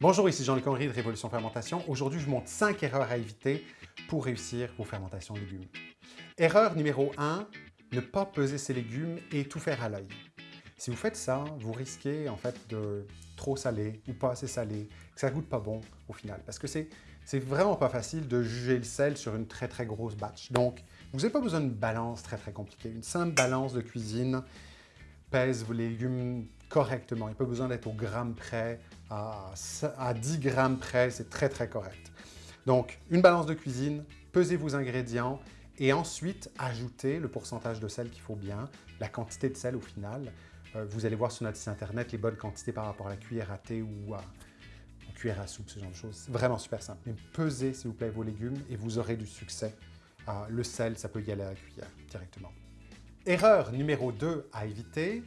Bonjour, ici Jean-Luc Henry de Révolution Fermentation. Aujourd'hui, je vous montre 5 erreurs à éviter pour réussir vos fermentations de légumes. Erreur numéro 1, ne pas peser ses légumes et tout faire à l'œil. Si vous faites ça, vous risquez en fait de trop saler ou pas assez salé, que ça goûte pas bon au final. Parce que c'est vraiment pas facile de juger le sel sur une très très grosse batch. Donc, vous n'avez pas besoin d'une balance très très compliquée. Une simple balance de cuisine pèse vos légumes correctement. Il n'y a pas besoin d'être au gramme près, à, 10 grammes près, c'est très très correct. Donc, une balance de cuisine, pesez vos ingrédients et ensuite ajoutez le pourcentage de sel qu'il faut bien, la quantité de sel au final. Euh, vous allez voir sur notre site internet les bonnes quantités par rapport à la cuillère à thé ou à, cuillère à soupe, ce genre de choses. C'est vraiment super simple. Mais pesez, s'il vous plaît, vos légumes et vous aurez du succès. Euh, le sel, ça peut y aller à la cuillère directement. Erreur numéro 2 à éviter,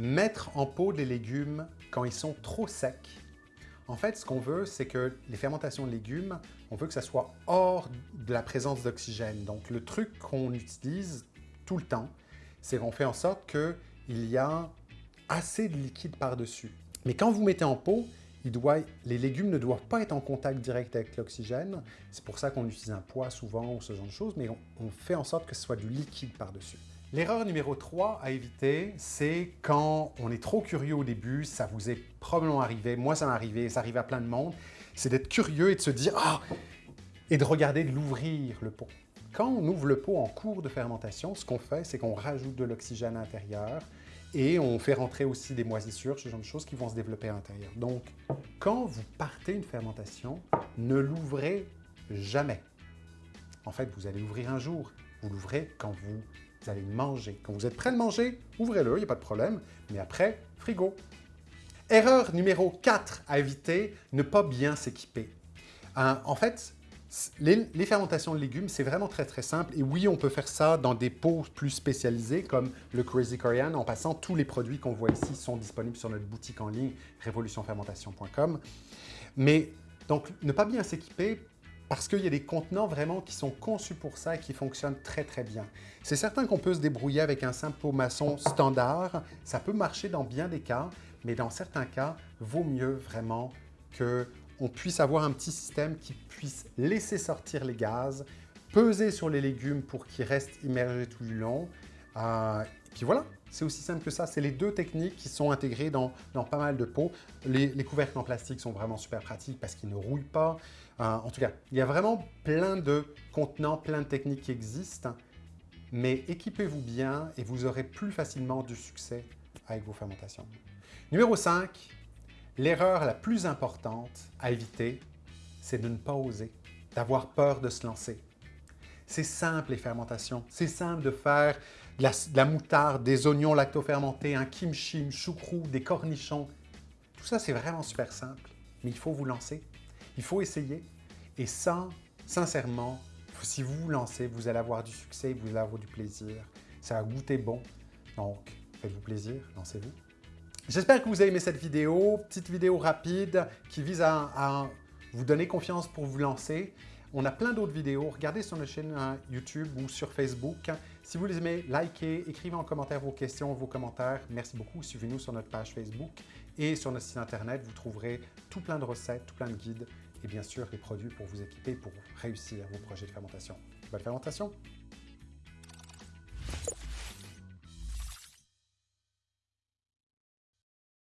mettre en pot les légumes quand ils sont trop secs. En fait, ce qu'on veut, c'est que les fermentations de légumes, on veut que ça soit hors de la présence d'oxygène. Donc, le truc qu'on utilise tout le temps, c'est qu'on fait en sorte qu'il y a assez de liquide par-dessus. Mais quand vous mettez en pot, les légumes ne doivent pas être en contact direct avec l'oxygène. C'est pour ça qu'on utilise un poids souvent ou ce genre de choses, mais on fait en sorte que ce soit du liquide par-dessus. L'erreur numéro 3 à éviter, c'est quand on est trop curieux au début, ça vous est probablement arrivé, moi ça m'est arrivé, ça arrive à plein de monde, c'est d'être curieux et de se dire « Ah! » et de regarder de l'ouvrir le pot. Quand on ouvre le pot en cours de fermentation, ce qu'on fait, c'est qu'on rajoute de l'oxygène à l'intérieur et on fait rentrer aussi des moisissures, ce genre de choses qui vont se développer à l'intérieur. Donc, quand vous partez une fermentation, ne l'ouvrez jamais. En fait, vous allez l'ouvrir un jour, vous l'ouvrez quand vous allez manger. Quand vous êtes prêt de manger, ouvrez-le, il n'y a pas de problème. Mais après, frigo. Erreur numéro 4 à éviter, ne pas bien s'équiper. En fait, les, fermentations de légumes, c'est vraiment très très simple. Et oui, on peut faire ça dans des pots plus spécialisés comme le Crazy Korean. En passant, tous les produits qu'on voit ici sont disponibles sur notre boutique en ligne, révolutionfermentation.com. Mais donc, ne pas bien s'équiper, parce qu'il y a des contenants vraiment qui sont conçus pour ça et qui fonctionnent très très bien. C'est certain qu'on peut se débrouiller avec un simple pot maçon standard, ça peut marcher dans bien des cas, mais dans certains cas, vaut mieux vraiment qu'on puisse avoir un petit système qui puisse laisser sortir les gaz, peser sur les légumes pour qu'ils restent immergés tout du long, euh, et puis voilà, c'est aussi simple que ça. C'est les deux techniques qui sont intégrées dans, pas mal de pots. Les, couvercles en plastique sont vraiment super pratiques parce qu'ils ne rouillent pas. Euh, en tout cas, il y a vraiment plein de contenants, plein de techniques qui existent. Mais équipez-vous bien et vous aurez plus facilement du succès avec vos fermentations. Numéro 5, l'erreur la plus importante à éviter, c'est de ne pas oser, d'avoir peur de se lancer. C'est simple les fermentations. C'est simple de faire de la, moutarde, des oignons lactofermentés, un kimchi, une choucroute, des cornichons. Tout ça, c'est vraiment super simple. Mais il faut vous lancer. Il faut essayer. Et ça, sincèrement, si vous vous lancez, vous allez avoir du succès, vous allez avoir du plaisir. Ça va goûter bon. Donc, faites-vous plaisir, lancez-vous. J'espère que vous avez aimé cette vidéo, petite vidéo rapide qui vise à vous donner confiance pour vous lancer. On a plein d'autres vidéos. Regardez sur notre chaîne hein, YouTube ou sur Facebook. Si vous les aimez, likez, écrivez en commentaire vos questions, vos commentaires. Merci beaucoup. Suivez-nous sur notre page Facebook et sur notre site Internet. Vous trouverez tout plein de recettes, tout plein de guides et bien sûr les produits pour vous équiper pour réussir vos projets de fermentation. Bonne fermentation!